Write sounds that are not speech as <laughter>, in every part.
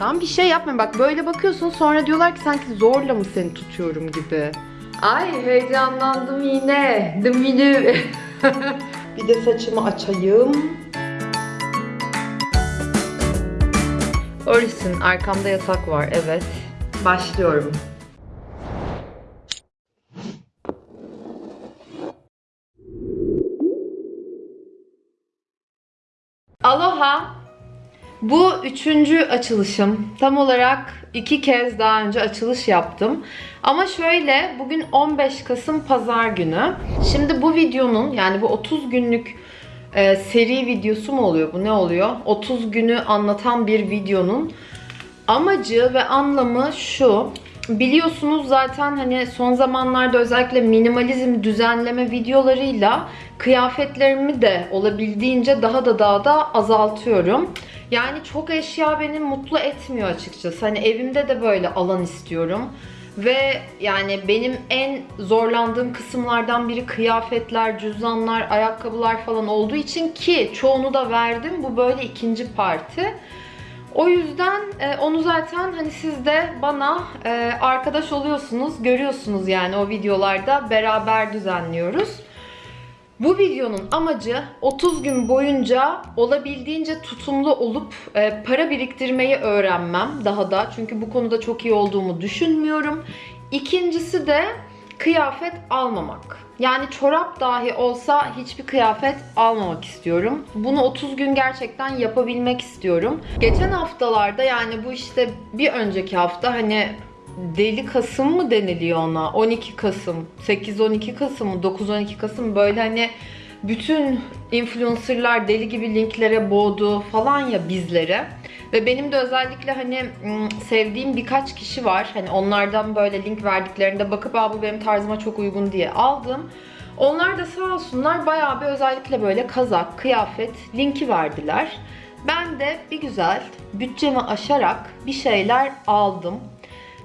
Tamam bir şey yapma. Bak böyle bakıyorsun sonra diyorlar ki sanki zorla mı seni tutuyorum gibi. Ay heyecanlandım yine. Dımili. <laughs> bir de saçımı açayım. Oris'in arkamda yatak var. Evet. Başlıyorum. Aloha. Bu üçüncü açılışım. Tam olarak iki kez daha önce açılış yaptım. Ama şöyle, bugün 15 Kasım Pazar günü. Şimdi bu videonun, yani bu 30 günlük e, seri videosu mu oluyor? Bu ne oluyor? 30 günü anlatan bir videonun amacı ve anlamı şu. Biliyorsunuz zaten hani son zamanlarda özellikle minimalizm düzenleme videolarıyla kıyafetlerimi de olabildiğince daha da daha da azaltıyorum. Yani çok eşya beni mutlu etmiyor açıkçası. Hani evimde de böyle alan istiyorum. Ve yani benim en zorlandığım kısımlardan biri kıyafetler, cüzdanlar, ayakkabılar falan olduğu için ki çoğunu da verdim. Bu böyle ikinci parti. O yüzden e, onu zaten hani siz de bana e, arkadaş oluyorsunuz, görüyorsunuz yani o videolarda beraber düzenliyoruz. Bu videonun amacı 30 gün boyunca olabildiğince tutumlu olup e, para biriktirmeyi öğrenmem daha da. Çünkü bu konuda çok iyi olduğumu düşünmüyorum. İkincisi de kıyafet almamak. Yani çorap dahi olsa hiçbir kıyafet almamak istiyorum. Bunu 30 gün gerçekten yapabilmek istiyorum. Geçen haftalarda yani bu işte bir önceki hafta hani Deli Kasım mı deniliyor ona? 12 Kasım, 8-12 Kasım mı, 9-12 Kasım böyle hani bütün influencerlar deli gibi linklere boğdu falan ya bizlere. Ve benim de özellikle hani sevdiğim birkaç kişi var. Hani onlardan böyle link verdiklerinde bakıp Aa, bu benim tarzıma çok uygun diye aldım. Onlar da sağ olsunlar bayağı bir özellikle böyle kazak, kıyafet linki verdiler. Ben de bir güzel bütçemi aşarak bir şeyler aldım.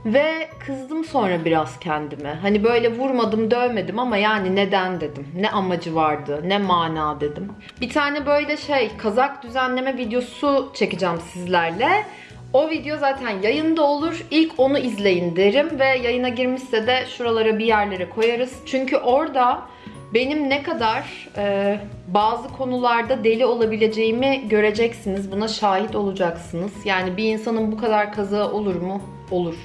Ve kızdım sonra biraz kendime. Hani böyle vurmadım, dövmedim ama yani neden dedim. Ne amacı vardı, ne mana dedim. Bir tane böyle şey kazak düzenleme videosu çekeceğim sizlerle. O video zaten yayında olur. İlk onu izleyin derim ve yayına girmişse de şuralara bir yerlere koyarız. Çünkü orada benim ne kadar e, bazı konularda deli olabileceğimi göreceksiniz. Buna şahit olacaksınız. Yani bir insanın bu kadar kazağı olur mu? Olur.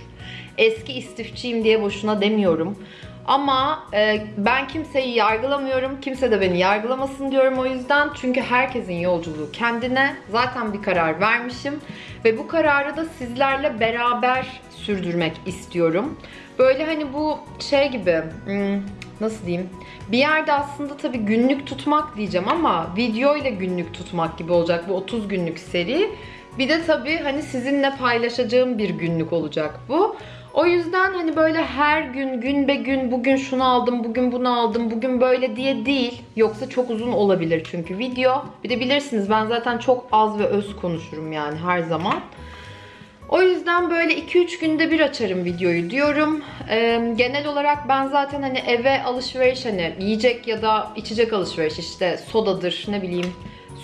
Eski istifçiyim diye boşuna demiyorum. Ama e, ben kimseyi yargılamıyorum. Kimse de beni yargılamasın diyorum o yüzden. Çünkü herkesin yolculuğu kendine. Zaten bir karar vermişim. Ve bu kararı da sizlerle beraber sürdürmek istiyorum. Böyle hani bu şey gibi... hmm, nasıl diyeyim? Bir yerde aslında tabii günlük tutmak diyeceğim ama video ile günlük tutmak gibi olacak bu 30 günlük seri. Bir de tabii hani sizinle paylaşacağım bir günlük olacak bu. O yüzden hani böyle her gün gün be gün bugün şunu aldım, bugün bunu aldım, bugün böyle diye değil. Yoksa çok uzun olabilir çünkü video. Bir de bilirsiniz ben zaten çok az ve öz konuşurum yani her zaman. O yüzden böyle 2-3 günde bir açarım videoyu diyorum. Ee, genel olarak ben zaten hani eve alışveriş hani yiyecek ya da içecek alışveriş işte sodadır ne bileyim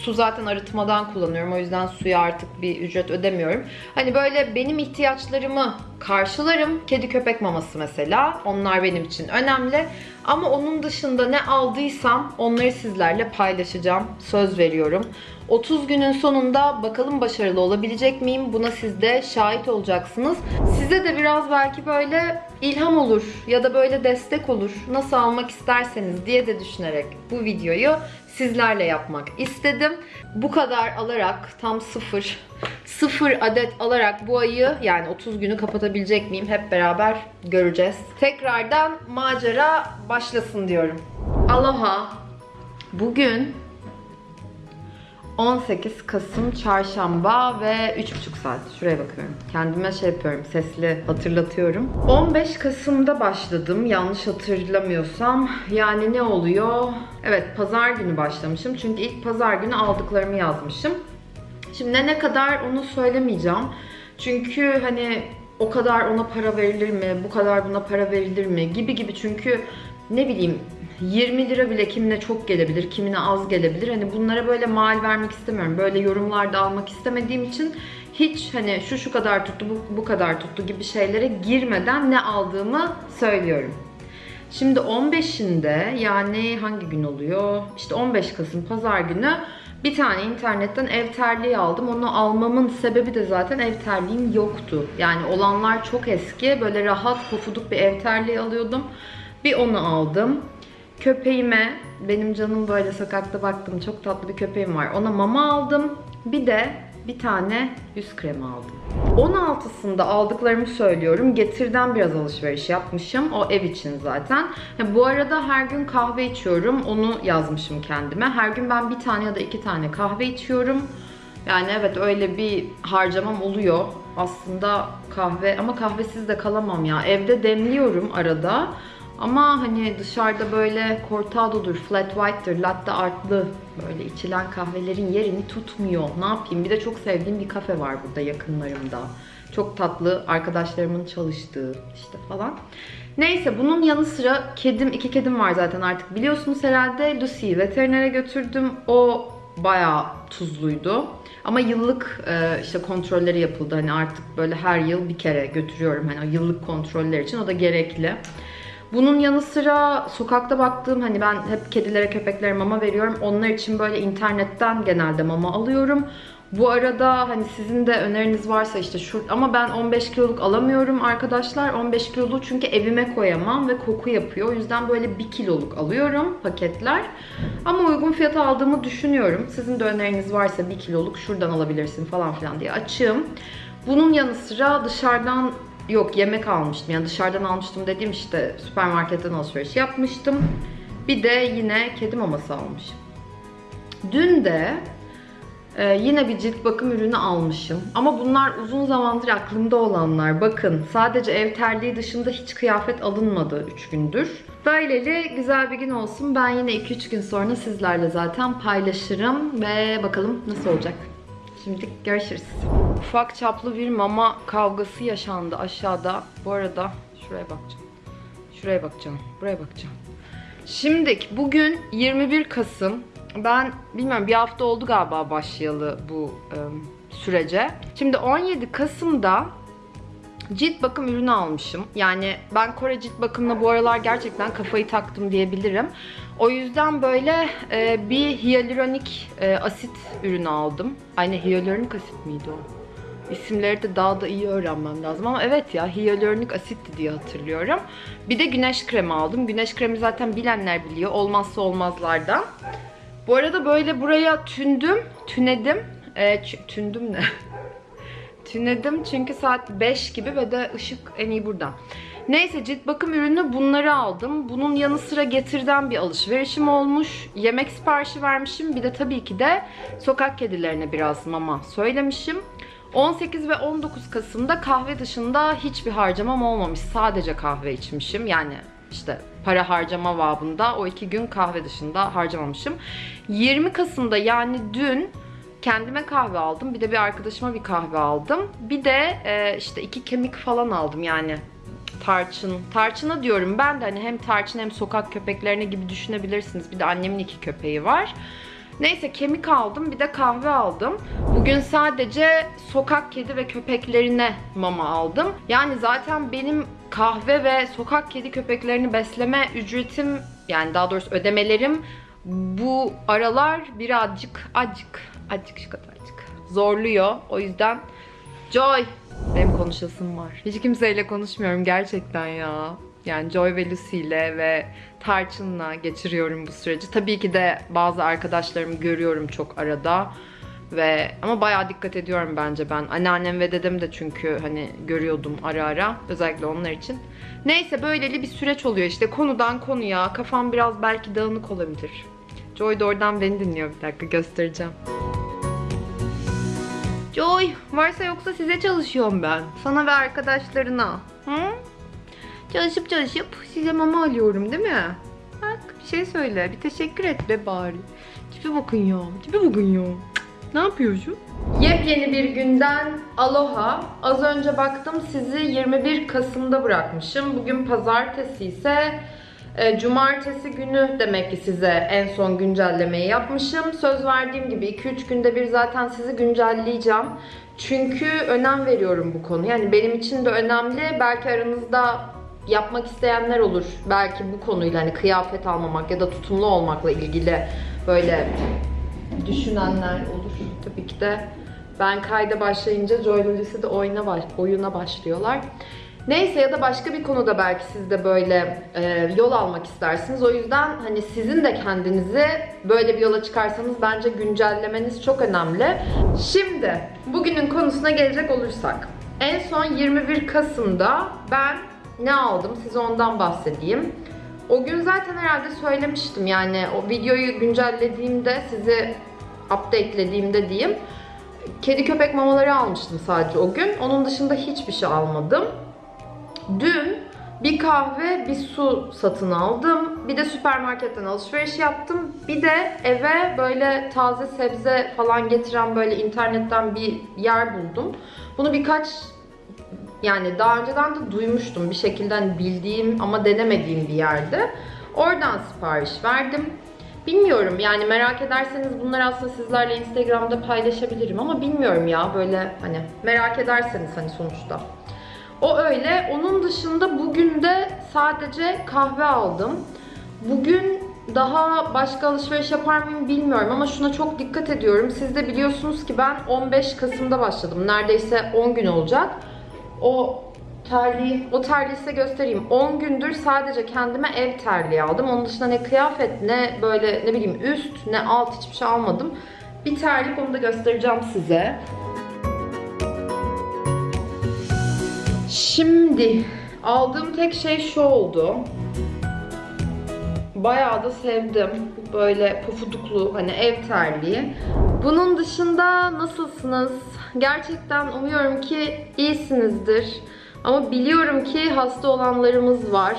Su zaten arıtmadan kullanıyorum. O yüzden suya artık bir ücret ödemiyorum. Hani böyle benim ihtiyaçlarımı karşılarım. Kedi köpek maması mesela. Onlar benim için önemli. Ama onun dışında ne aldıysam onları sizlerle paylaşacağım. Söz veriyorum. 30 günün sonunda bakalım başarılı olabilecek miyim? Buna siz de şahit olacaksınız. Size de biraz belki böyle ilham olur ya da böyle destek olur. Nasıl almak isterseniz diye de düşünerek bu videoyu sizlerle yapmak istedim. Bu kadar alarak tam sıfır, sıfır adet alarak bu ayı yani 30 günü kapatabilecek miyim hep beraber göreceğiz. Tekrardan macera başlasın diyorum. Aloha. Bugün 18 Kasım Çarşamba ve 3,5 saat. Şuraya bakıyorum. Kendime şey yapıyorum, sesli hatırlatıyorum. 15 Kasım'da başladım yanlış hatırlamıyorsam. Yani ne oluyor? Evet pazar günü başlamışım. Çünkü ilk pazar günü aldıklarımı yazmışım. Şimdi ne kadar onu söylemeyeceğim. Çünkü hani o kadar ona para verilir mi, bu kadar buna para verilir mi gibi gibi çünkü ne bileyim 20 lira bile kimine çok gelebilir, kimine az gelebilir. Hani bunlara böyle mal vermek istemiyorum. Böyle yorumlarda almak istemediğim için hiç hani şu şu kadar tuttu, bu, bu kadar tuttu gibi şeylere girmeden ne aldığımı söylüyorum. Şimdi 15'inde yani hangi gün oluyor? İşte 15 Kasım pazar günü bir tane internetten ev terliği aldım. Onu almamın sebebi de zaten ev terliğim yoktu. Yani olanlar çok eski. Böyle rahat pofuduk bir ev terliği alıyordum. Bir onu aldım. Köpeğime, benim canım böyle sokakta baktım çok tatlı bir köpeğim var. Ona mama aldım. Bir de bir tane yüz kremi aldım. 16'sında aldıklarımı söylüyorum. Getir'den biraz alışveriş yapmışım. O ev için zaten. Bu arada her gün kahve içiyorum. Onu yazmışım kendime. Her gün ben bir tane ya da iki tane kahve içiyorum. Yani evet öyle bir harcamam oluyor. Aslında kahve ama kahvesiz de kalamam ya. Evde demliyorum arada. Ama hani dışarıda böyle cortado'dur, flat white'dır, latte artlı böyle içilen kahvelerin yerini tutmuyor. Ne yapayım? Bir de çok sevdiğim bir kafe var burada yakınlarımda. Çok tatlı arkadaşlarımın çalıştığı işte falan. Neyse bunun yanı sıra kedim, iki kedim var zaten artık biliyorsunuz herhalde. Lucy'yi veterinere götürdüm. O bayağı tuzluydu. Ama yıllık e, işte kontrolleri yapıldı. Hani artık böyle her yıl bir kere götürüyorum. Hani o yıllık kontroller için o da gerekli. Bunun yanı sıra sokakta baktığım hani ben hep kedilere köpeklere mama veriyorum. Onlar için böyle internetten genelde mama alıyorum. Bu arada hani sizin de öneriniz varsa işte şu ama ben 15 kiloluk alamıyorum arkadaşlar. 15 kiloluk çünkü evime koyamam ve koku yapıyor. O yüzden böyle 1 kiloluk alıyorum paketler. Ama uygun fiyata aldığımı düşünüyorum. Sizin de öneriniz varsa 1 kiloluk şuradan alabilirsin falan filan diye açığım. Bunun yanı sıra dışarıdan Yok yemek almıştım. Yani dışarıdan almıştım dediğim işte süpermarketten alışveriş yapmıştım. Bir de yine kedi maması almışım. Dün de e, yine bir cilt bakım ürünü almışım. Ama bunlar uzun zamandır aklımda olanlar. Bakın sadece ev terliği dışında hiç kıyafet alınmadı 3 gündür. Böyleli güzel bir gün olsun. Ben yine 2-3 gün sonra sizlerle zaten paylaşırım. Ve bakalım nasıl olacak. Şimdi görüşürüz. Ufak çaplı bir mama kavgası yaşandı aşağıda. Bu arada şuraya bakacağım. Şuraya bakacağım. Buraya bakacağım. Şimdi bugün 21 Kasım. Ben bilmiyorum bir hafta oldu galiba başlayalı bu e, sürece. Şimdi 17 Kasım'da cilt bakım ürünü almışım. Yani ben Kore cilt bakımına bu aralar gerçekten kafayı taktım diyebilirim. O yüzden böyle e, bir hyaluronik e, asit ürünü aldım. Aynı hyaluronik asit miydi o? İsimleri de daha da iyi öğrenmem lazım ama evet ya hyaluronik asitti diye hatırlıyorum. Bir de güneş kremi aldım. Güneş kremi zaten bilenler biliyor. Olmazsa olmazlardan. Bu arada böyle buraya tündüm, tünedim. E, tündüm ne? <laughs> tünedim çünkü saat 5 gibi ve de ışık en iyi buradan. Neyse cilt bakım ürünü bunları aldım. Bunun yanı sıra getirden bir alışverişim olmuş. Yemek siparişi vermişim. Bir de tabii ki de sokak kedilerine biraz mama söylemişim. 18 ve 19 Kasım'da kahve dışında hiçbir harcamam olmamış. Sadece kahve içmişim. Yani işte para harcama babında o iki gün kahve dışında harcamamışım. 20 Kasım'da yani dün kendime kahve aldım. Bir de bir arkadaşıma bir kahve aldım. Bir de e, işte iki kemik falan aldım yani tarçın. Tarçına diyorum ben de hani hem tarçın hem sokak köpeklerine gibi düşünebilirsiniz. Bir de annemin iki köpeği var. Neyse kemik aldım bir de kahve aldım. Bugün sadece sokak kedi ve köpeklerine mama aldım. Yani zaten benim kahve ve sokak kedi köpeklerini besleme ücretim yani daha doğrusu ödemelerim bu aralar birazcık acık acık şu kadarcık zorluyor. O yüzden Joy benim konuşasım var. Hiç kimseyle konuşmuyorum gerçekten ya. Yani Joy ve Lucy ile ve Tarçın'la geçiriyorum bu süreci. Tabii ki de bazı arkadaşlarımı görüyorum çok arada. Ve ama bayağı dikkat ediyorum bence ben. Anneannem ve dedem de çünkü hani görüyordum ara ara. Özellikle onlar için. Neyse böyleli bir süreç oluyor işte. Konudan konuya. Kafam biraz belki dağınık olabilir. Joy da oradan beni dinliyor bir dakika göstereceğim. Joy, varsa yoksa size çalışıyorum ben. Sana ve arkadaşlarına. Hı? Çalışıp çalışıp size mama alıyorum değil mi? Bak bir şey söyle. Bir teşekkür et be bari. Tipe bakın ya. Tipe bakın ya. Ne yapıyorsun? Yepyeni bir günden aloha. Az önce baktım sizi 21 Kasım'da bırakmışım. Bugün pazartesi ise E, cumartesi günü demek ki size en son güncellemeyi yapmışım. Söz verdiğim gibi 2-3 günde bir zaten sizi güncelleyeceğim. Çünkü önem veriyorum bu konu. Yani benim için de önemli. Belki aranızda yapmak isteyenler olur. Belki bu konuyla hani kıyafet almamak ya da tutumlu olmakla ilgili böyle düşünenler olur. Tabii ki de ben kayda başlayınca Joylogisi de oyuna, baş, oyuna başlıyorlar. Neyse ya da başka bir konuda belki siz de böyle e, yol almak istersiniz. O yüzden hani sizin de kendinizi böyle bir yola çıkarsanız bence güncellemeniz çok önemli. Şimdi bugünün konusuna gelecek olursak. En son 21 Kasım'da ben ne aldım size ondan bahsedeyim. O gün zaten herhalde söylemiştim yani o videoyu güncellediğimde sizi updatelediğimde diyeyim. Kedi köpek mamaları almıştım sadece o gün. Onun dışında hiçbir şey almadım. Dün bir kahve, bir su satın aldım. Bir de süpermarketten alışveriş yaptım. Bir de eve böyle taze sebze falan getiren böyle internetten bir yer buldum. Bunu birkaç yani daha önceden de duymuştum bir şekilde hani bildiğim ama denemediğim bir yerde. Oradan sipariş verdim. Bilmiyorum yani merak ederseniz bunları aslında sizlerle Instagram'da paylaşabilirim ama bilmiyorum ya böyle hani merak ederseniz hani sonuçta. O öyle. Onun dışında bugün de sadece kahve aldım. Bugün daha başka alışveriş yapar mıyım bilmiyorum ama şuna çok dikkat ediyorum. Siz de biliyorsunuz ki ben 15 Kasım'da başladım. Neredeyse 10 gün olacak. O terliği, o terliği size göstereyim. 10 gündür sadece kendime ev terliği aldım. Onun dışında ne kıyafet ne böyle ne bileyim üst ne alt hiçbir şey almadım. Bir terlik onu da göstereceğim size. Şimdi aldığım tek şey şu oldu. Bayağı da sevdim. Böyle pufuduklu hani ev terliği. Bunun dışında nasılsınız? Gerçekten umuyorum ki iyisinizdir. Ama biliyorum ki hasta olanlarımız var.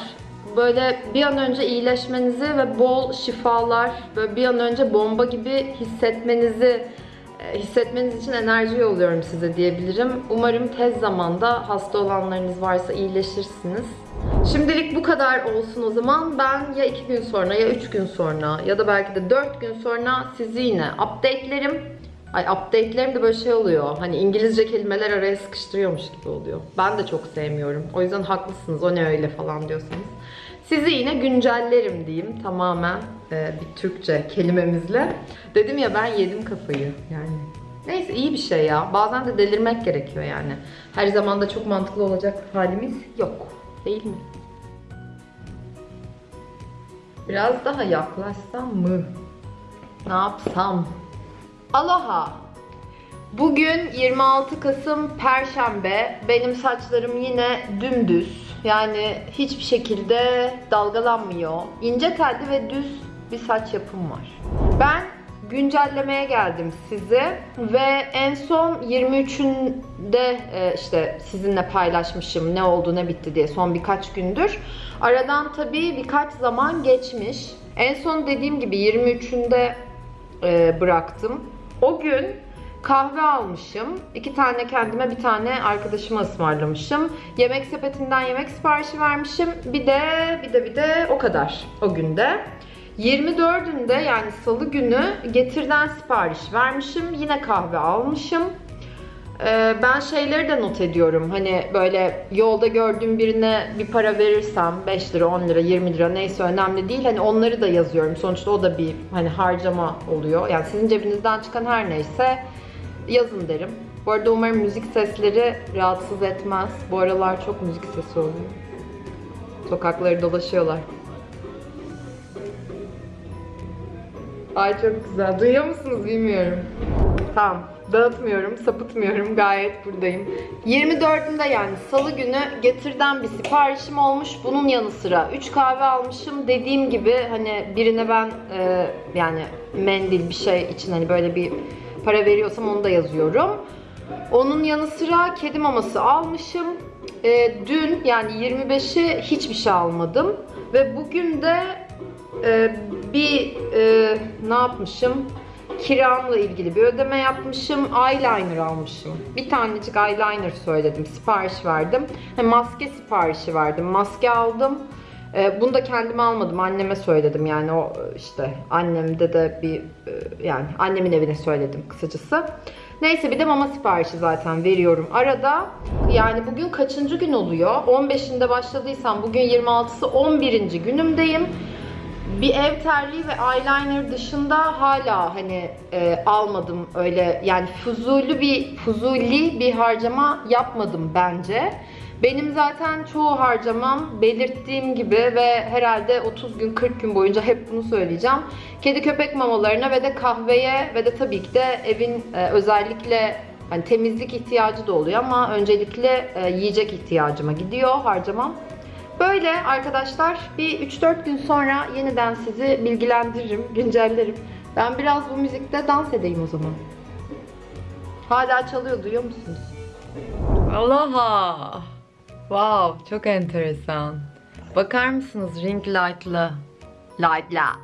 Böyle bir an önce iyileşmenizi ve bol şifalar, böyle bir an önce bomba gibi hissetmenizi e, hissetmeniz için enerji yolluyorum size diyebilirim. Umarım tez zamanda hasta olanlarınız varsa iyileşirsiniz. Şimdilik bu kadar olsun o zaman. Ben ya 2 gün sonra ya 3 gün sonra ya da belki de 4 gün sonra sizi yine updatelerim. Ay updatelerim de böyle şey oluyor. Hani İngilizce kelimeler araya sıkıştırıyormuş gibi oluyor. Ben de çok sevmiyorum. O yüzden haklısınız. O ne öyle falan diyorsanız. Sizi yine güncellerim diyeyim tamamen e, bir Türkçe kelimemizle. Dedim ya ben yedim kafayı yani. Neyse iyi bir şey ya. Bazen de delirmek gerekiyor yani. Her zaman da çok mantıklı olacak halimiz yok. Değil mi? Biraz daha yaklaşsam mı? Ne yapsam? Aloha! Bugün 26 Kasım Perşembe. Benim saçlarım yine dümdüz. Yani hiçbir şekilde dalgalanmıyor. İnce telli ve düz bir saç yapım var. Ben güncellemeye geldim size ve en son 23'ünde e, işte sizinle paylaşmışım ne oldu ne bitti diye son birkaç gündür. Aradan tabii birkaç zaman geçmiş. En son dediğim gibi 23'ünde e, bıraktım. O gün kahve almışım. iki tane kendime bir tane arkadaşıma ısmarlamışım. Yemek sepetinden yemek siparişi vermişim. Bir de bir de bir de o kadar o günde. 24'ünde yani salı günü getirden sipariş vermişim. Yine kahve almışım. Ee, ben şeyleri de not ediyorum. Hani böyle yolda gördüğüm birine bir para verirsem 5 lira, 10 lira, 20 lira neyse önemli değil. Hani onları da yazıyorum. Sonuçta o da bir hani harcama oluyor. Yani sizin cebinizden çıkan her neyse yazın derim. Bu arada umarım müzik sesleri rahatsız etmez. Bu aralar çok müzik sesi oluyor. Sokakları dolaşıyorlar. Ay çok güzel. Duyuyor musunuz bilmiyorum. Tamam. Dağıtmıyorum, sapıtmıyorum. Gayet buradayım. 24'ünde yani salı günü getirden bir siparişim olmuş. Bunun yanı sıra 3 kahve almışım. Dediğim gibi hani birine ben e, yani mendil bir şey için hani böyle bir para veriyorsam onu da yazıyorum. Onun yanı sıra kedi maması almışım. E, dün yani 25'i hiçbir şey almadım. Ve bugün de e, bir e, ne yapmışım? Kiramla ilgili bir ödeme yapmışım. Eyeliner almışım. Bir tanecik eyeliner söyledim. Sipariş verdim. Hem maske siparişi verdim. Maske aldım. E, bunu da kendime almadım. Anneme söyledim. Yani o işte annemde de bir e, yani annemin evine söyledim kısacası. Neyse bir de mama siparişi zaten veriyorum arada. Yani bugün kaçıncı gün oluyor? 15'inde başladıysam bugün 26'sı 11. günümdeyim. Bir ev terliği ve eyeliner dışında hala hani e, almadım öyle yani fuzuli bir fuzuli bir harcama yapmadım bence. Benim zaten çoğu harcamam belirttiğim gibi ve herhalde 30 gün 40 gün boyunca hep bunu söyleyeceğim. Kedi köpek mamalarına ve de kahveye ve de tabii ki de evin e, özellikle hani temizlik ihtiyacı da oluyor ama öncelikle e, yiyecek ihtiyacıma gidiyor harcamam. Böyle arkadaşlar bir 3-4 gün sonra yeniden sizi bilgilendiririm, güncellerim. Ben biraz bu müzikte dans edeyim o zaman. Hala çalıyor duyuyor musunuz? Aloha. Wow, çok enteresan. Bakar mısınız ring light'lı? Light'la.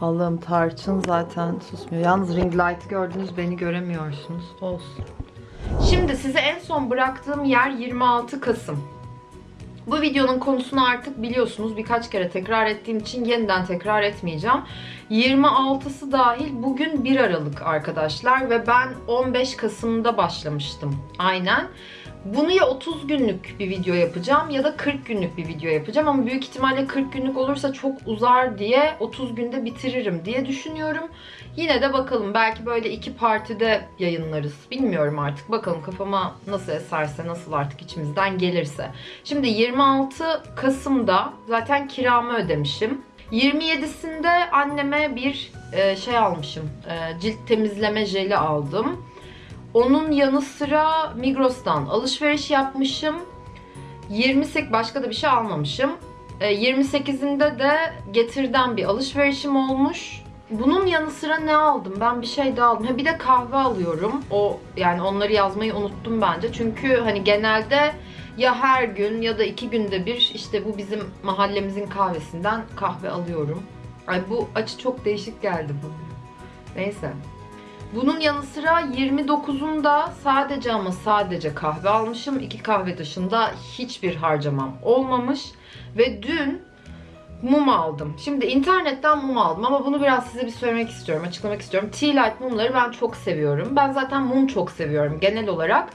Allah'ım tarçın zaten susmuyor. Yalnız ring light gördünüz beni göremiyorsunuz. Olsun. Şimdi size en son bıraktığım yer 26 Kasım. Bu videonun konusunu artık biliyorsunuz. Birkaç kere tekrar ettiğim için yeniden tekrar etmeyeceğim. 26'sı dahil bugün 1 Aralık arkadaşlar ve ben 15 Kasım'da başlamıştım. Aynen. Bunu ya 30 günlük bir video yapacağım ya da 40 günlük bir video yapacağım ama büyük ihtimalle 40 günlük olursa çok uzar diye 30 günde bitiririm diye düşünüyorum. Yine de bakalım belki böyle iki partide yayınlarız. Bilmiyorum artık bakalım kafama nasıl eserse nasıl artık içimizden gelirse. Şimdi 26 Kasım'da zaten kiramı ödemişim. 27'sinde anneme bir e, şey almışım. E, cilt temizleme jeli aldım. Onun yanı sıra Migros'tan alışveriş yapmışım. 28 başka da bir şey almamışım. E, 28'inde de Getir'den bir alışverişim olmuş. Bunun yanı sıra ne aldım? Ben bir şey daha aldım. Ha bir de kahve alıyorum. O yani onları yazmayı unuttum bence. Çünkü hani genelde ya her gün ya da iki günde bir işte bu bizim mahallemizin kahvesinden kahve alıyorum. Ay bu açı çok değişik geldi bu. Neyse. Bunun yanı sıra 29'unda sadece ama sadece kahve almışım. İki kahve dışında hiçbir harcamam olmamış. Ve dün mum aldım. Şimdi internetten mum aldım ama bunu biraz size bir söylemek istiyorum, açıklamak istiyorum. Tea light mumları ben çok seviyorum. Ben zaten mum çok seviyorum genel olarak.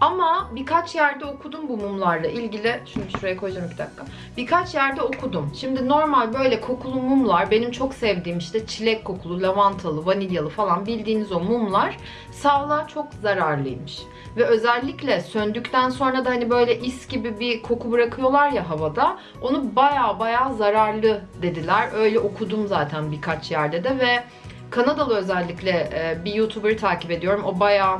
Ama birkaç yerde okudum bu mumlarla ilgili. Şunu şuraya koyacağım bir dakika. Birkaç yerde okudum. Şimdi normal böyle kokulu mumlar benim çok sevdiğim işte çilek kokulu, lavantalı, vanilyalı falan bildiğiniz o mumlar sağlığa çok zararlıymış. Ve özellikle söndükten sonra da hani böyle is gibi bir koku bırakıyorlar ya havada. Onu baya baya zararlı dediler. Öyle okudum zaten birkaç yerde de ve Kanadalı özellikle e, bir YouTuber'ı takip ediyorum. O bayağı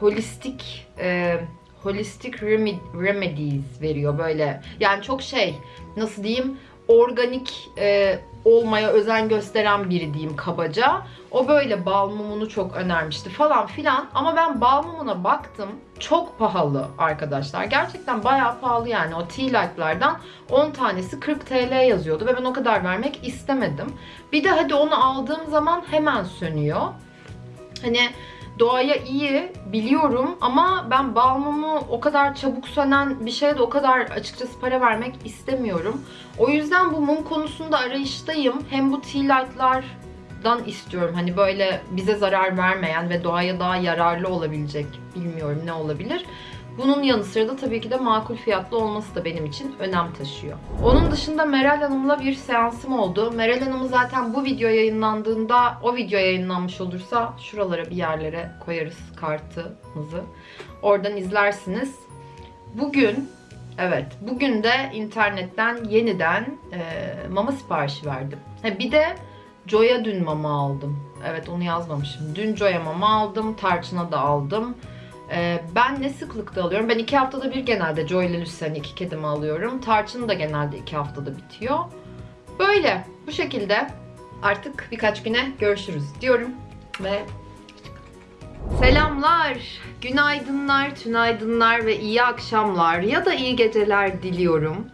holistik e, holistic reme- remedies veriyor böyle. Yani çok şey nasıl diyeyim organik e, olmaya özen gösteren biri diyeyim kabaca. O böyle bal mumunu çok önermişti falan filan. Ama ben bal mumuna baktım. Çok pahalı arkadaşlar. Gerçekten bayağı pahalı yani. O tea light'lardan 10 tanesi 40 TL yazıyordu. Ve ben o kadar vermek istemedim. Bir de hadi onu aldığım zaman hemen sönüyor. Hani doğaya iyi biliyorum ama ben bal mumu o kadar çabuk sönen bir şeye de o kadar açıkçası para vermek istemiyorum. O yüzden bu mum konusunda arayıştayım. Hem bu tea light'lardan istiyorum. Hani böyle bize zarar vermeyen ve doğaya daha yararlı olabilecek bilmiyorum ne olabilir. Bunun yanı sıra da tabii ki de makul fiyatlı olması da benim için önem taşıyor. Onun dışında Meral Hanım'la bir seansım oldu. Meral Hanım'ı zaten bu video yayınlandığında, o video yayınlanmış olursa şuralara bir yerlere koyarız kartımızı. Oradan izlersiniz. Bugün, evet bugün de internetten yeniden e, mama siparişi verdim. Ha, bir de Joy'a dün mama aldım. Evet onu yazmamışım. Dün Joy'a mama aldım, Tarçın'a da aldım. Ee, ben ne sıklıkta alıyorum? Ben iki haftada bir genelde Joy ile Lucian'ı iki kedimi alıyorum. Tarçın da genelde iki haftada bitiyor. Böyle bu şekilde artık birkaç güne görüşürüz diyorum ve Selamlar, günaydınlar, tünaydınlar ve iyi akşamlar ya da iyi geceler diliyorum.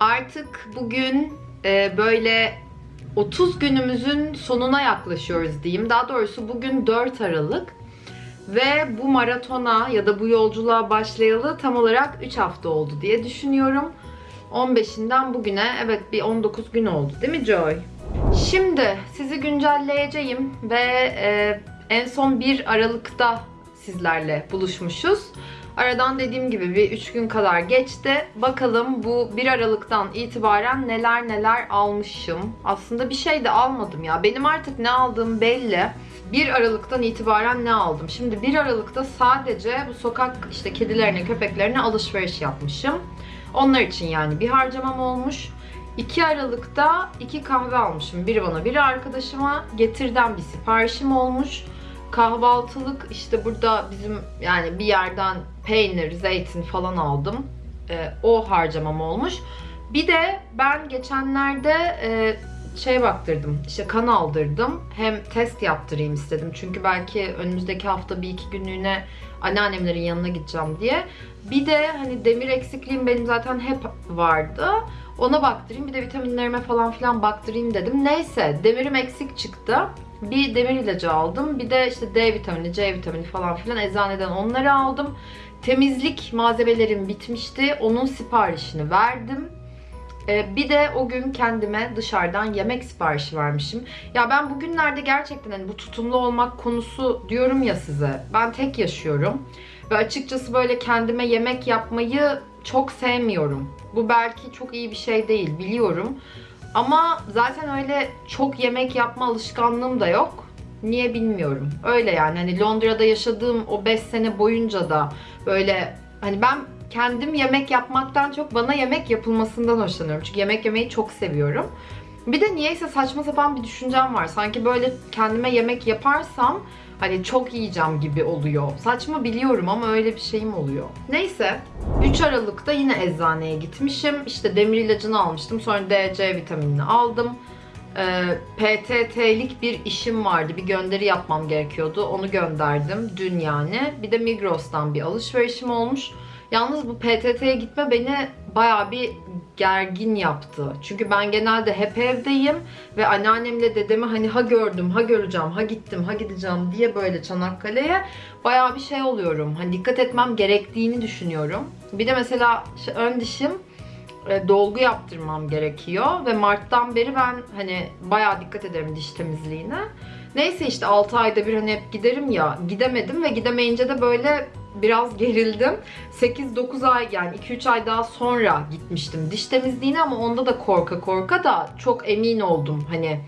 Artık bugün e, böyle 30 günümüzün sonuna yaklaşıyoruz diyeyim. Daha doğrusu bugün 4 Aralık. Ve bu maratona ya da bu yolculuğa başlayalı tam olarak 3 hafta oldu diye düşünüyorum. 15'inden bugüne evet bir 19 gün oldu değil mi Joy? Şimdi sizi güncelleyeceğim ve e, en son 1 Aralık'ta sizlerle buluşmuşuz. Aradan dediğim gibi bir 3 gün kadar geçti. Bakalım bu 1 Aralık'tan itibaren neler neler almışım. Aslında bir şey de almadım ya. Benim artık ne aldığım belli. 1 Aralık'tan itibaren ne aldım? Şimdi 1 Aralık'ta sadece bu sokak işte kedilerine, köpeklerine alışveriş yapmışım. Onlar için yani bir harcamam olmuş. 2 Aralık'ta 2 kahve almışım. Biri bana, biri arkadaşıma. Getirden bir siparişim olmuş. Kahvaltılık işte burada bizim yani bir yerden peynir, zeytin falan aldım. Ee, o harcamam olmuş. Bir de ben geçenlerde e, şey baktırdım. işte kan aldırdım. Hem test yaptırayım istedim. Çünkü belki önümüzdeki hafta bir iki günlüğüne anneannemlerin yanına gideceğim diye. Bir de hani demir eksikliğim benim zaten hep vardı. Ona baktırayım. Bir de vitaminlerime falan filan baktırayım dedim. Neyse demirim eksik çıktı. Bir demir ilacı aldım. Bir de işte D vitamini, C vitamini falan filan eczaneden onları aldım. Temizlik malzemelerim bitmişti. Onun siparişini verdim. Ee, bir de o gün kendime dışarıdan yemek siparişi vermişim. Ya ben bugünlerde gerçekten hani bu tutumlu olmak konusu diyorum ya size. Ben tek yaşıyorum. Ve açıkçası böyle kendime yemek yapmayı çok sevmiyorum. Bu belki çok iyi bir şey değil biliyorum. Ama zaten öyle çok yemek yapma alışkanlığım da yok. Niye bilmiyorum. Öyle yani hani Londra'da yaşadığım o 5 sene boyunca da böyle hani ben kendim yemek yapmaktan çok bana yemek yapılmasından hoşlanıyorum. Çünkü yemek yemeyi çok seviyorum. Bir de niyeyse saçma sapan bir düşüncem var. Sanki böyle kendime yemek yaparsam hani çok yiyeceğim gibi oluyor. Saçma biliyorum ama öyle bir şeyim oluyor. Neyse 3 Aralık'ta yine eczaneye gitmişim. İşte demir ilacını almıştım. Sonra D, C vitaminini aldım. Ee, PTT'lik bir işim vardı. Bir gönderi yapmam gerekiyordu. Onu gönderdim dün yani. Bir de Migros'tan bir alışverişim olmuş. Yalnız bu PTT'ye gitme beni bayağı bir gergin yaptı. Çünkü ben genelde hep evdeyim ve anneannemle dedemi hani ha gördüm, ha göreceğim, ha gittim, ha gideceğim diye böyle Çanakkale'ye bayağı bir şey oluyorum. Hani dikkat etmem gerektiğini düşünüyorum. Bir de mesela ön dişim e, dolgu yaptırmam gerekiyor ve Mart'tan beri ben hani bayağı dikkat ederim diş temizliğine. Neyse işte 6 ayda bir hani hep giderim ya gidemedim ve gidemeyince de böyle biraz gerildim. 8-9 ay yani 2-3 ay daha sonra gitmiştim diş temizliğine ama onda da korka korka da çok emin oldum hani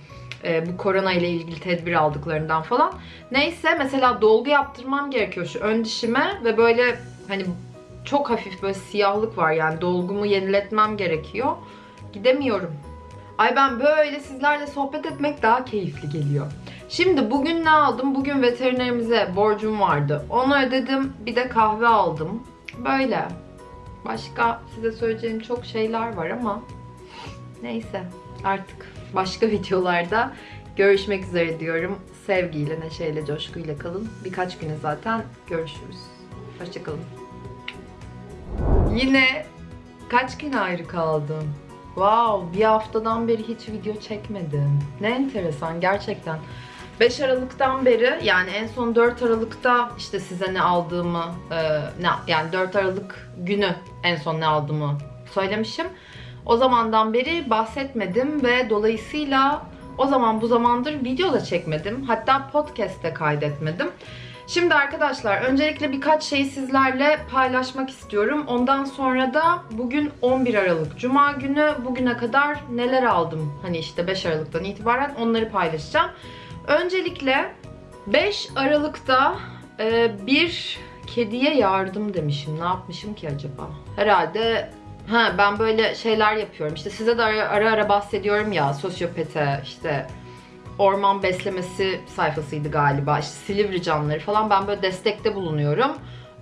e, bu korona ile ilgili tedbir aldıklarından falan. Neyse mesela dolgu yaptırmam gerekiyor şu ön dişime ve böyle hani çok hafif böyle siyahlık var yani dolgumu yeniletmem gerekiyor. Gidemiyorum. Ay ben böyle sizlerle sohbet etmek daha keyifli geliyor. Şimdi bugün ne aldım? Bugün veterinerimize borcum vardı. Onu ödedim. Bir de kahve aldım. Böyle. Başka size söyleyeceğim çok şeyler var ama neyse artık başka <laughs> videolarda görüşmek üzere diyorum. Sevgiyle, neşeyle, coşkuyla kalın. Birkaç güne zaten görüşürüz. Hoşçakalın. Yine kaç gün ayrı kaldım? Wow, bir haftadan beri hiç video çekmedim. Ne enteresan gerçekten. 5 Aralık'tan beri yani en son 4 Aralık'ta işte size ne aldığımı e, ne yani 4 Aralık günü en son ne aldığımı söylemişim. O zamandan beri bahsetmedim ve dolayısıyla o zaman bu zamandır video da çekmedim. Hatta podcast de kaydetmedim. Şimdi arkadaşlar öncelikle birkaç şeyi sizlerle paylaşmak istiyorum. Ondan sonra da bugün 11 Aralık Cuma günü bugüne kadar neler aldım hani işte 5 Aralık'tan itibaren onları paylaşacağım. Öncelikle 5 Aralık'ta e, bir kediye yardım demişim. Ne yapmışım ki acaba? Herhalde ha ben böyle şeyler yapıyorum. İşte size de ara ara, ara bahsediyorum ya sosyopete işte orman beslemesi sayfasıydı galiba. İşte Silivri canları falan ben böyle destekte bulunuyorum.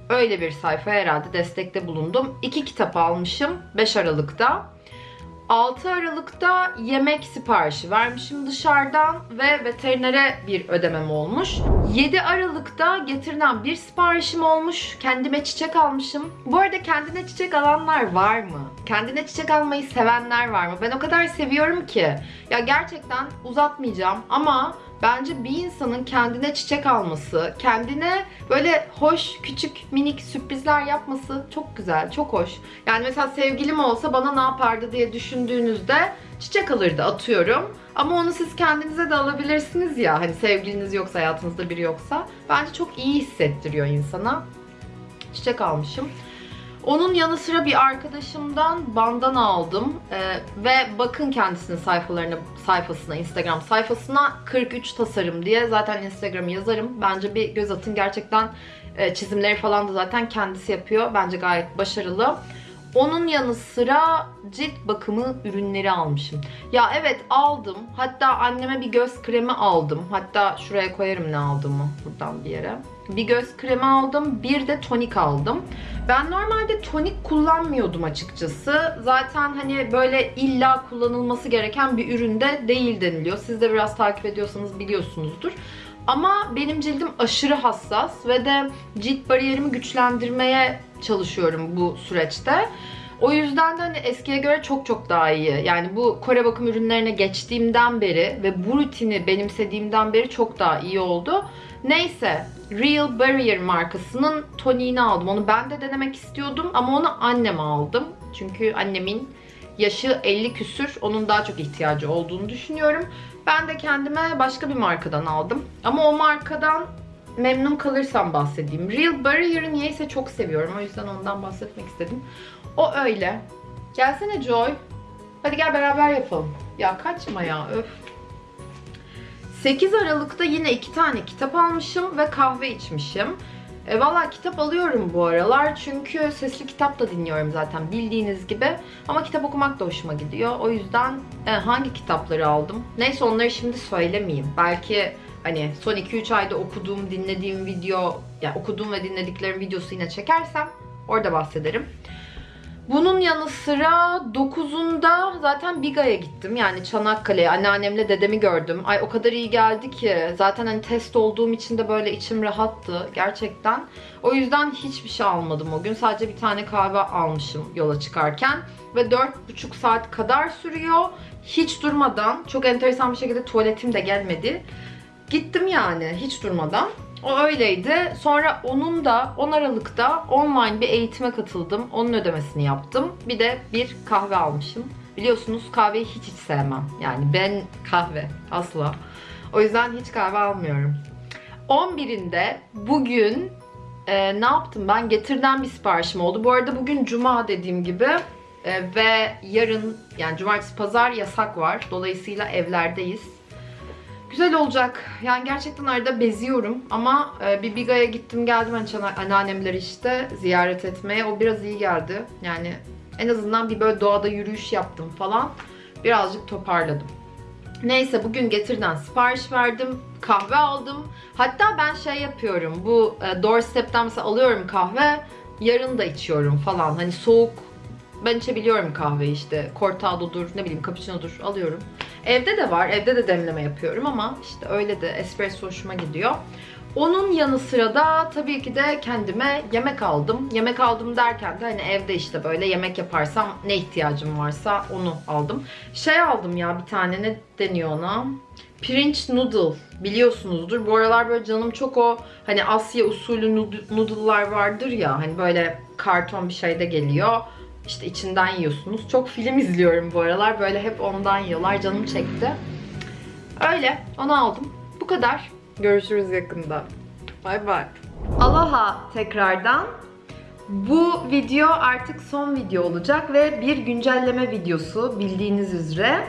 Öyle bir sayfa herhalde destekte bulundum. İki kitap almışım 5 Aralık'ta. 6 Aralık'ta yemek siparişi vermişim dışarıdan ve veterinere bir ödemem olmuş. 7 Aralık'ta getirilen bir siparişim olmuş. Kendime çiçek almışım. Bu arada kendine çiçek alanlar var mı? Kendine çiçek almayı sevenler var mı? Ben o kadar seviyorum ki. Ya gerçekten uzatmayacağım ama Bence bir insanın kendine çiçek alması, kendine böyle hoş, küçük, minik sürprizler yapması çok güzel, çok hoş. Yani mesela sevgilim olsa bana ne yapardı diye düşündüğünüzde çiçek alırdı atıyorum. Ama onu siz kendinize de alabilirsiniz ya. Hani sevgiliniz yoksa, hayatınızda biri yoksa. Bence çok iyi hissettiriyor insana. Çiçek almışım. Onun yanı sıra bir arkadaşımdan bandana aldım Ee, ve bakın kendisinin sayfalarına, sayfasına, Instagram sayfasına 43 tasarım diye zaten Instagram yazarım. Bence bir göz atın gerçekten e, çizimleri falan da zaten kendisi yapıyor. Bence gayet başarılı. Onun yanı sıra cilt bakımı ürünleri almışım. Ya evet aldım. Hatta anneme bir göz kremi aldım. Hatta şuraya koyarım ne aldığımı buradan bir yere. Bir göz kremi aldım. Bir de tonik aldım. Ben normalde tonik kullanmıyordum açıkçası. Zaten hani böyle illa kullanılması gereken bir üründe değil deniliyor. Siz de biraz takip ediyorsanız biliyorsunuzdur. Ama benim cildim aşırı hassas ve de cilt bariyerimi güçlendirmeye çalışıyorum bu süreçte. O yüzden de hani eskiye göre çok çok daha iyi. Yani bu Kore bakım ürünlerine geçtiğimden beri ve bu rutini benimsediğimden beri çok daha iyi oldu. Neyse, Real Barrier markasının toniğini aldım. Onu ben de denemek istiyordum ama onu anneme aldım. Çünkü annemin yaşı 50 küsür. Onun daha çok ihtiyacı olduğunu düşünüyorum. Ben de kendime başka bir markadan aldım. Ama o markadan memnun kalırsam bahsedeyim. Real Barrier'ı niyeyse çok seviyorum. O yüzden ondan bahsetmek istedim. O öyle. Gelsene Joy. Hadi gel beraber yapalım. Ya kaçma ya öf. 8 Aralık'ta yine iki tane kitap almışım ve kahve içmişim. E, Valla kitap alıyorum bu aralar çünkü sesli kitap da dinliyorum zaten bildiğiniz gibi. Ama kitap okumak da hoşuma gidiyor. O yüzden e, hangi kitapları aldım? Neyse onları şimdi söylemeyeyim. Belki hani son 2-3 ayda okuduğum, dinlediğim video, yani okuduğum ve dinlediklerim videosu yine çekersem orada bahsederim. Bunun yanı sıra 9'unda zaten Biga'ya gittim. Yani Çanakkale'ye anneannemle dedemi gördüm. Ay o kadar iyi geldi ki. Zaten hani test olduğum için de böyle içim rahattı gerçekten. O yüzden hiçbir şey almadım o gün. Sadece bir tane kahve almışım yola çıkarken. Ve 4,5 saat kadar sürüyor. Hiç durmadan. Çok enteresan bir şekilde tuvaletim de gelmedi. Gittim yani hiç durmadan. O öyleydi. Sonra onun da 10 Aralık'ta online bir eğitime katıldım. Onun ödemesini yaptım. Bir de bir kahve almışım. Biliyorsunuz kahveyi hiç hiç sevmem. Yani ben kahve asla. O yüzden hiç kahve almıyorum. 11'inde bugün e, ne yaptım ben? Getirden bir siparişim oldu. Bu arada bugün cuma dediğim gibi e, ve yarın yani cumartesi pazar yasak var. Dolayısıyla evlerdeyiz. Güzel olacak. Yani gerçekten arada beziyorum ama e, bir Biga'ya gittim geldim hani anneannemleri işte ziyaret etmeye. O biraz iyi geldi. Yani en azından bir böyle doğada yürüyüş yaptım falan. Birazcık toparladım. Neyse bugün Getir'den sipariş verdim. Kahve aldım. Hatta ben şey yapıyorum. Bu e, Doorstep'ten mesela alıyorum kahve. Yarın da içiyorum falan. Hani soğuk ben içebiliyorum kahve işte. Cortado'dur, ne bileyim cappuccino'dur alıyorum. Evde de var. Evde de demleme yapıyorum ama işte öyle de espresso hoşuma gidiyor. Onun yanı sıra da tabii ki de kendime yemek aldım. Yemek aldım derken de hani evde işte böyle yemek yaparsam ne ihtiyacım varsa onu aldım. Şey aldım ya bir tane ne deniyor ona? Pirinç noodle biliyorsunuzdur. Bu aralar böyle canım çok o hani Asya usulü nood- noodle'lar vardır ya hani böyle karton bir şeyde geliyor. İşte içinden yiyorsunuz. Çok film izliyorum bu aralar. Böyle hep ondan yiyorlar. Canım çekti. Öyle. Onu aldım. Bu kadar. Görüşürüz yakında. Bay bay. Aloha tekrardan. Bu video artık son video olacak ve bir güncelleme videosu bildiğiniz üzere.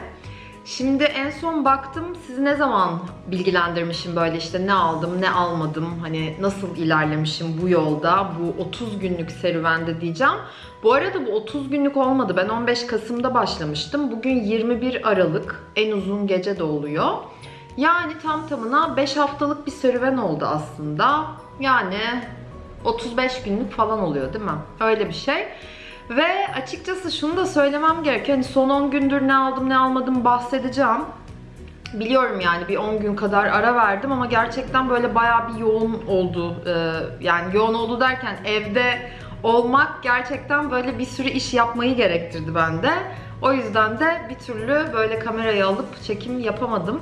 Şimdi en son baktım sizi ne zaman bilgilendirmişim böyle işte ne aldım ne almadım hani nasıl ilerlemişim bu yolda bu 30 günlük serüvende diyeceğim. Bu arada bu 30 günlük olmadı ben 15 Kasım'da başlamıştım bugün 21 Aralık en uzun gece de oluyor. Yani tam tamına 5 haftalık bir serüven oldu aslında yani 35 günlük falan oluyor değil mi? Öyle bir şey. Ve açıkçası şunu da söylemem gerekiyor. Hani son 10 gündür ne aldım ne almadım bahsedeceğim. Biliyorum yani bir 10 gün kadar ara verdim ama gerçekten böyle bayağı bir yoğun oldu. Ee, yani yoğun oldu derken evde olmak gerçekten böyle bir sürü iş yapmayı gerektirdi bende. O yüzden de bir türlü böyle kamerayı alıp çekim yapamadım.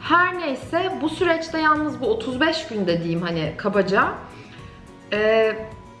Her neyse bu süreçte yalnız bu 35 gün dediğim hani kabaca ee,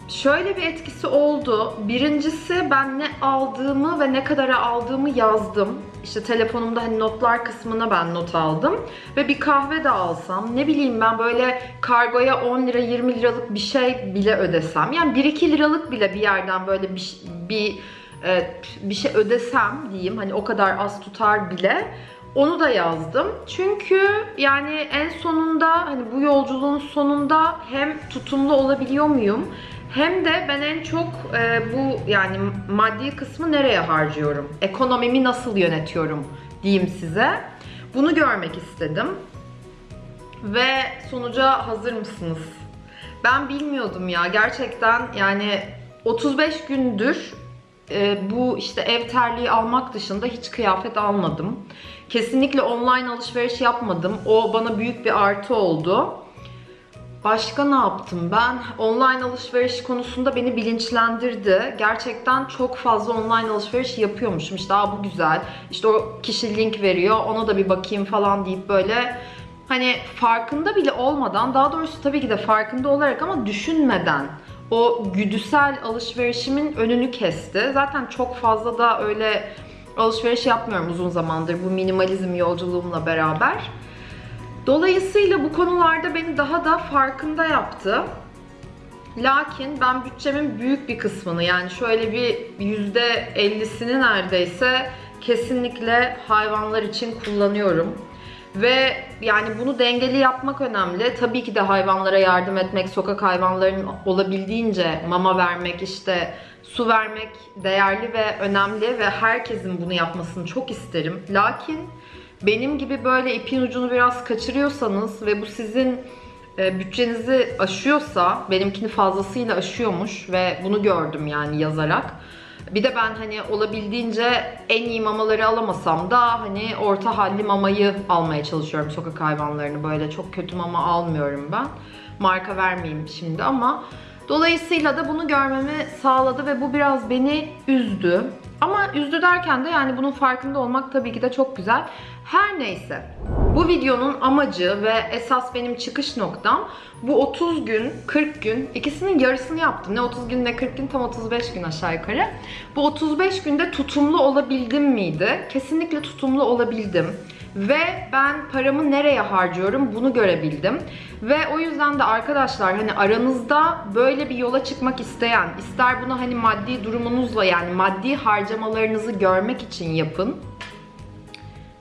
şöyle bir etkisi oldu. Birincisi ben ne aldığımı ve ne kadara aldığımı yazdım. İşte telefonumda hani notlar kısmına ben not aldım. Ve bir kahve de alsam ne bileyim ben böyle kargoya 10 lira 20 liralık bir şey bile ödesem. Yani 1-2 liralık bile bir yerden böyle bir, bir, e, bir şey ödesem diyeyim. Hani o kadar az tutar bile. Onu da yazdım. Çünkü yani en sonunda hani bu yolculuğun sonunda hem tutumlu olabiliyor muyum? Hem de ben en çok e, bu yani maddi kısmı nereye harcıyorum? Ekonomimi nasıl yönetiyorum diyeyim size. Bunu görmek istedim. Ve sonuca hazır mısınız? Ben bilmiyordum ya gerçekten yani 35 gündür e, bu işte ev terliği almak dışında hiç kıyafet almadım. Kesinlikle online alışveriş yapmadım. O bana büyük bir artı oldu. Başka ne yaptım ben? Online alışveriş konusunda beni bilinçlendirdi. Gerçekten çok fazla online alışveriş yapıyormuşum. İşte bu güzel. İşte o kişi link veriyor. Ona da bir bakayım falan deyip böyle hani farkında bile olmadan daha doğrusu tabii ki de farkında olarak ama düşünmeden o güdüsel alışverişimin önünü kesti. Zaten çok fazla da öyle alışveriş yapmıyorum uzun zamandır bu minimalizm yolculuğumla beraber. Dolayısıyla bu konularda beni daha da farkında yaptı. Lakin ben bütçemin büyük bir kısmını yani şöyle bir yüzde 50'sini neredeyse kesinlikle hayvanlar için kullanıyorum. Ve yani bunu dengeli yapmak önemli. Tabii ki de hayvanlara yardım etmek, sokak hayvanlarının olabildiğince mama vermek, işte su vermek değerli ve önemli ve herkesin bunu yapmasını çok isterim. Lakin benim gibi böyle ipin ucunu biraz kaçırıyorsanız ve bu sizin e, bütçenizi aşıyorsa, benimkini fazlasıyla aşıyormuş ve bunu gördüm yani yazarak. Bir de ben hani olabildiğince en iyi mamaları alamasam da hani orta halli mamayı almaya çalışıyorum sokak hayvanlarını. Böyle çok kötü mama almıyorum ben. Marka vermeyeyim şimdi ama dolayısıyla da bunu görmemi sağladı ve bu biraz beni üzdü. Ama üzdü derken de yani bunun farkında olmak tabii ki de çok güzel. Her neyse. Bu videonun amacı ve esas benim çıkış noktam bu 30 gün, 40 gün ikisinin yarısını yaptım. Ne 30 gün ne 40 gün tam 35 gün aşağı yukarı. Bu 35 günde tutumlu olabildim miydi? Kesinlikle tutumlu olabildim. Ve ben paramı nereye harcıyorum bunu görebildim. Ve o yüzden de arkadaşlar hani aranızda böyle bir yola çıkmak isteyen, ister bunu hani maddi durumunuzla yani maddi harcamalarınızı görmek için yapın.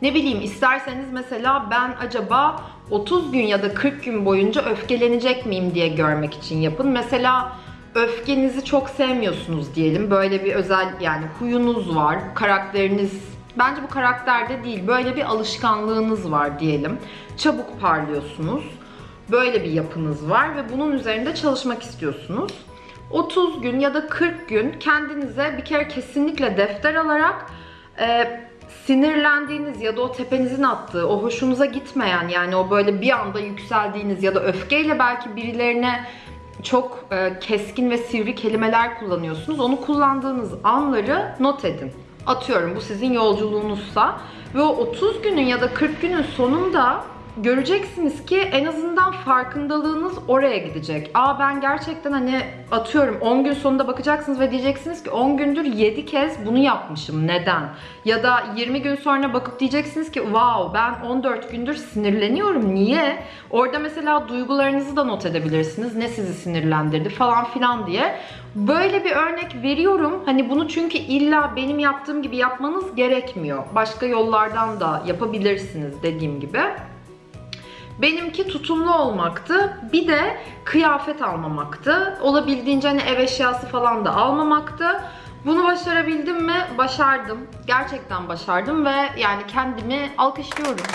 Ne bileyim isterseniz mesela ben acaba 30 gün ya da 40 gün boyunca öfkelenecek miyim diye görmek için yapın. Mesela öfkenizi çok sevmiyorsunuz diyelim. Böyle bir özel yani huyunuz var, karakteriniz Bence bu karakterde değil, böyle bir alışkanlığınız var diyelim. Çabuk parlıyorsunuz. Böyle bir yapınız var ve bunun üzerinde çalışmak istiyorsunuz. 30 gün ya da 40 gün kendinize bir kere kesinlikle defter alarak e, sinirlendiğiniz ya da o tepenizin attığı, o hoşunuza gitmeyen yani o böyle bir anda yükseldiğiniz ya da öfkeyle belki birilerine çok e, keskin ve sivri kelimeler kullanıyorsunuz. Onu kullandığınız anları not edin. Atıyorum bu sizin yolculuğunuzsa ve o 30 günün ya da 40 günün sonunda göreceksiniz ki en azından farkındalığınız oraya gidecek. Aa ben gerçekten hani atıyorum 10 gün sonunda bakacaksınız ve diyeceksiniz ki 10 gündür 7 kez bunu yapmışım. Neden? Ya da 20 gün sonra bakıp diyeceksiniz ki wow ben 14 gündür sinirleniyorum. Niye? Orada mesela duygularınızı da not edebilirsiniz. Ne sizi sinirlendirdi falan filan diye. Böyle bir örnek veriyorum. Hani bunu çünkü illa benim yaptığım gibi yapmanız gerekmiyor. Başka yollardan da yapabilirsiniz dediğim gibi. Benimki tutumlu olmaktı. Bir de kıyafet almamaktı. Olabildiğince hani ev eşyası falan da almamaktı. Bunu başarabildim mi? Başardım. Gerçekten başardım ve yani kendimi alkışlıyorum.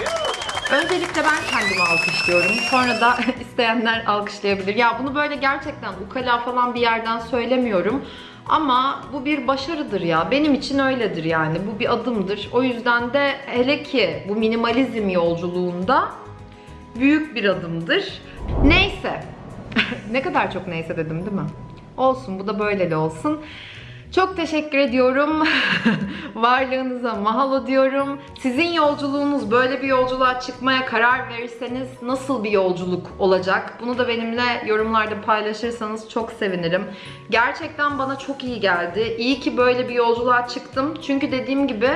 Öncelikle ben kendimi alkışlıyorum. Sonra da <laughs> isteyenler alkışlayabilir. Ya bunu böyle gerçekten ukala falan bir yerden söylemiyorum. Ama bu bir başarıdır ya. Benim için öyledir yani. Bu bir adımdır. O yüzden de hele ki bu minimalizm yolculuğunda büyük bir adımdır. Neyse. <laughs> ne kadar çok neyse dedim değil mi? Olsun bu da böyle de olsun. Çok teşekkür ediyorum. <laughs> Varlığınıza mahalo diyorum. Sizin yolculuğunuz böyle bir yolculuğa çıkmaya karar verirseniz nasıl bir yolculuk olacak? Bunu da benimle yorumlarda paylaşırsanız çok sevinirim. Gerçekten bana çok iyi geldi. İyi ki böyle bir yolculuğa çıktım. Çünkü dediğim gibi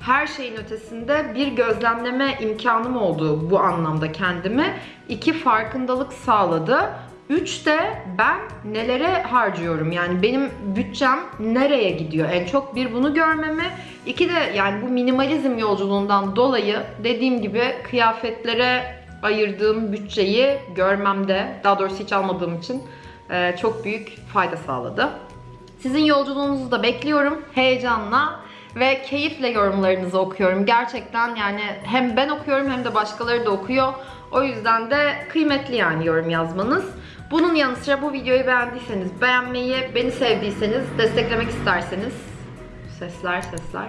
her şeyin ötesinde bir gözlemleme imkanım oldu bu anlamda kendimi. İki farkındalık sağladı. Üç de ben nelere harcıyorum yani benim bütçem nereye gidiyor en çok bir bunu görmemi iki de yani bu minimalizm yolculuğundan dolayı dediğim gibi kıyafetlere ayırdığım bütçeyi görmemde daha doğrusu hiç almadığım için e, çok büyük fayda sağladı. Sizin yolculuğunuzu da bekliyorum heyecanla ve keyifle yorumlarınızı okuyorum. Gerçekten yani hem ben okuyorum hem de başkaları da okuyor. O yüzden de kıymetli yani yorum yazmanız. Bunun yanı sıra bu videoyu beğendiyseniz beğenmeyi, beni sevdiyseniz, desteklemek isterseniz sesler sesler.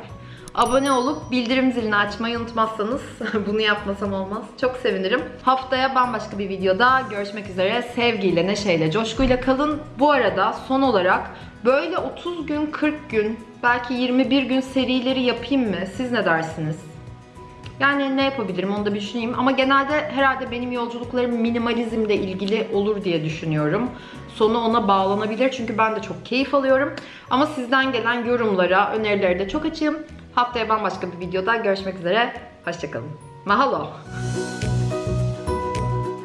Abone olup bildirim zilini açmayı unutmazsanız <laughs> bunu yapmasam olmaz. Çok sevinirim. Haftaya bambaşka bir videoda görüşmek üzere. Sevgiyle, neşeyle, coşkuyla kalın. Bu arada son olarak böyle 30 gün, 40 gün, belki 21 gün serileri yapayım mı? Siz ne dersiniz? Yani ne yapabilirim onu da düşüneyim. Ama genelde herhalde benim yolculuklarım minimalizmle ilgili olur diye düşünüyorum. Sonu ona bağlanabilir çünkü ben de çok keyif alıyorum. Ama sizden gelen yorumlara, önerilere de çok açığım. Haftaya bambaşka bir videoda görüşmek üzere. Hoşçakalın. Mahalo.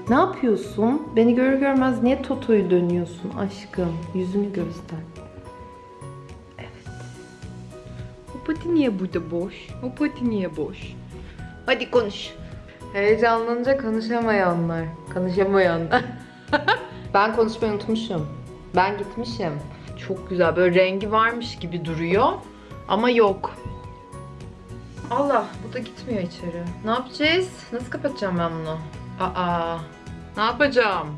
Ne yapıyorsun? Beni görür görmez niye Toto'yu dönüyorsun aşkım? Yüzünü göster. Pati niye burada boş? O pati niye boş? Hadi konuş. Heyecanlanınca konuşamayanlar. Konuşamayanlar. <laughs> ben konuşmayı unutmuşum. Ben gitmişim. Çok güzel. Böyle rengi varmış gibi duruyor. Ama yok. Allah bu da gitmiyor içeri. Ne yapacağız? Nasıl kapatacağım ben bunu? Aa. Ne yapacağım?